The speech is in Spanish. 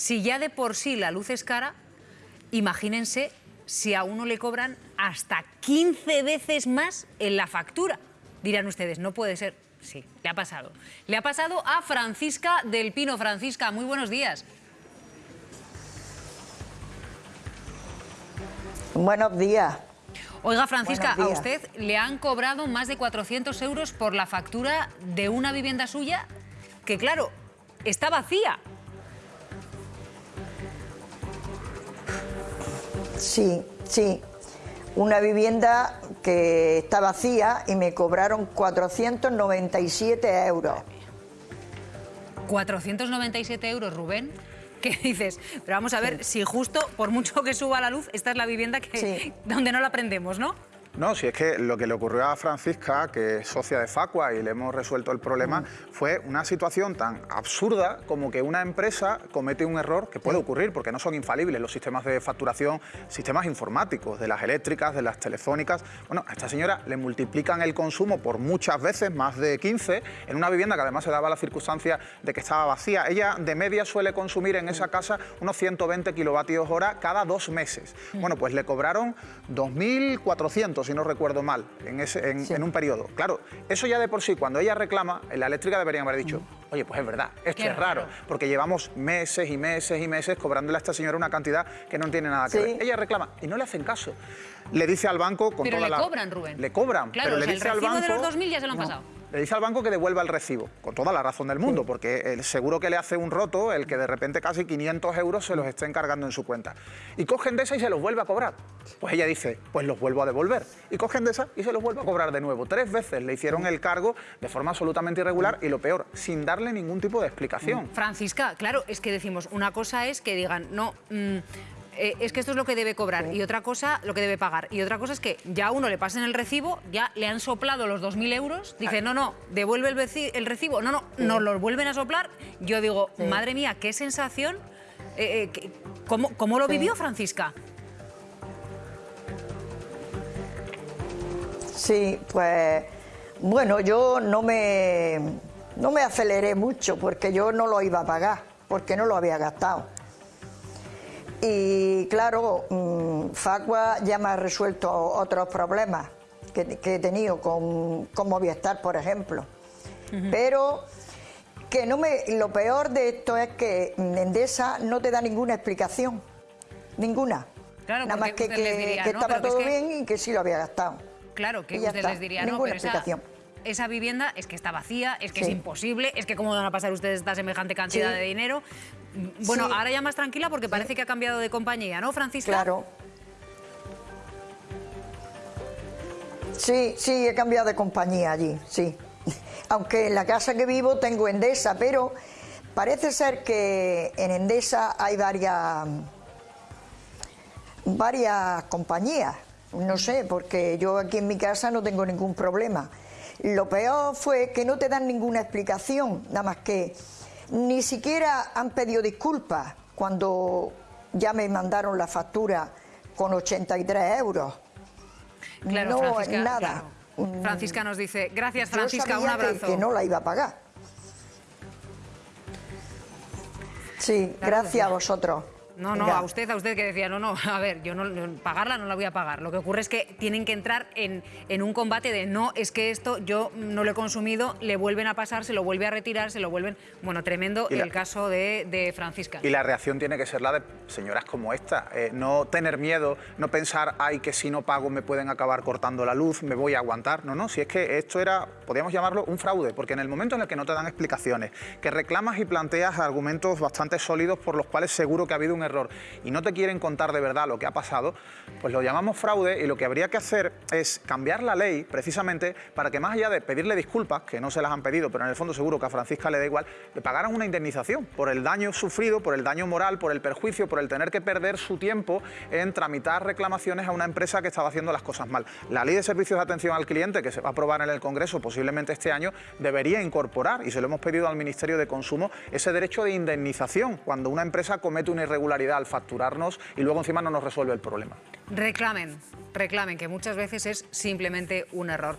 Si ya de por sí la luz es cara, imagínense si a uno le cobran hasta 15 veces más en la factura. Dirán ustedes, no puede ser. Sí, le ha pasado. Le ha pasado a Francisca del Pino. Francisca, muy buenos días. Buenos días. Oiga, Francisca, a usted le han cobrado más de 400 euros por la factura de una vivienda suya que, claro, está vacía. Sí, sí. Una vivienda que está vacía y me cobraron 497 euros. 497 euros, Rubén. ¿Qué dices? Pero vamos a ver si justo, por mucho que suba la luz, esta es la vivienda que, donde no la prendemos, ¿no? No, si es que lo que le ocurrió a Francisca, que es socia de Facua y le hemos resuelto el problema, fue una situación tan absurda como que una empresa comete un error que puede ocurrir, porque no son infalibles los sistemas de facturación, sistemas informáticos, de las eléctricas, de las telefónicas. Bueno, a esta señora le multiplican el consumo por muchas veces, más de 15, en una vivienda que además se daba la circunstancia de que estaba vacía. Ella de media suele consumir en esa casa unos 120 kilovatios hora cada dos meses. Bueno, pues le cobraron 2.400 si no recuerdo mal, en, ese, en, un periodo. Claro, eso ya de por sí, cuando ella reclama, en la eléctrica deberían haber dicho, oye, pues es verdad, esto es raro, porque llevamos meses y meses y meses cobrándole a esta señora una cantidad que no tiene nada que ver. Ella reclama y no le hacen caso. Le dice al banco con pero toda le cobran, Rubén. Le cobran, claro, pero le dice al banco... de los 2.000 ya se lo han pasado le dice al banco que devuelva el recibo, con toda la razón del mundo, porque el seguro que le hace un roto el que de repente casi 500 euros se los esté encargando en su cuenta. Y cogen de esa y se los vuelve a cobrar. Pues ella dice, pues los vuelvo a devolver. Y cogen de esa y se los vuelve a cobrar de nuevo. Tres veces le hicieron el cargo de forma absolutamente irregular y lo peor, sin darle ningún tipo de explicación. Francisca, claro, es que decimos, una cosa es que digan, no... Mm, eh, es que esto es lo que debe cobrar y otra cosa, lo que debe pagar. Y otra cosa es que ya a uno le pasen el recibo, ya le han soplado los 2.000 euros, dice, no, no, devuelve el, recibo, no, no, nos lo vuelven a soplar. Yo digo, madre mía, qué sensación, eh, eh, ¿cómo, lo vivió Francisca? Sí, pues bueno, yo no me, no me aceleré mucho porque yo no lo iba a pagar, porque no lo había gastado. Y claro, mm, Facua ya me ha resuelto otros problemas que, he tenido con, Movistar, por ejemplo. Pero que no me, lo peor de esto es que Endesa no te da ninguna explicación, ninguna. Nada más que, que, estaba todo bien y que sí lo había gastado. Claro, que usted les diría, no, pero explicación. Esa, vivienda es que está vacía, es que es imposible, es que cómo van a pasar ustedes esta semejante cantidad de dinero. Bueno, ahora ya más tranquila porque parece que ha cambiado de compañía, ¿no, Francisca? Claro. Sí, sí, he cambiado de compañía allí, sí. Aunque en la casa que vivo tengo Endesa, pero parece ser que en Endesa hay varias, varias compañías. No sé, porque yo aquí en mi casa no tengo ningún problema. Lo peor fue que no te dan ninguna explicación, nada más que ni siquiera han pedido disculpas cuando ya me mandaron la factura con 83 euros. Claro, no, Francisca, nada. Francisca nos dice, gracias Francisca, un abrazo. Que, no la iba a pagar. Sí, gracias a vosotros. No, no, a usted, a usted que decía, no, no, a ver, yo no, pagarla no la voy a pagar. Lo que ocurre es que tienen que entrar en, en, un combate de no, es que esto yo no lo he consumido, le vuelven a pasar, se lo vuelve a retirar, se lo vuelven... Bueno, tremendo el caso de, de, Francisca. Y la reacción tiene que ser la de señoras como esta, eh, no tener miedo, no pensar, ay, que si no pago me pueden acabar cortando la luz, me voy a aguantar. No, no, si es que esto era, podríamos llamarlo un fraude, porque en el momento en el que no te dan explicaciones, que reclamas y planteas argumentos bastante sólidos por los cuales seguro que ha habido un y no te quieren contar de verdad lo que ha pasado, pues lo llamamos fraude y lo que habría que hacer es cambiar la ley precisamente para que más allá de pedirle disculpas, que no se las han pedido, pero en el fondo seguro que a Francisca le da igual, le pagaran una indemnización por el daño sufrido, por el daño moral, por el perjuicio, por el tener que perder su tiempo en tramitar reclamaciones a una empresa que estaba haciendo las cosas mal. La ley de servicios de atención al cliente, que se va a aprobar en el Congreso posiblemente este año, debería incorporar, y se lo hemos pedido al Ministerio de Consumo, ese derecho de indemnización cuando una empresa comete una al facturarnos y luego encima no nos resuelve el problema. Reclamen, reclamen, que muchas veces es simplemente un error.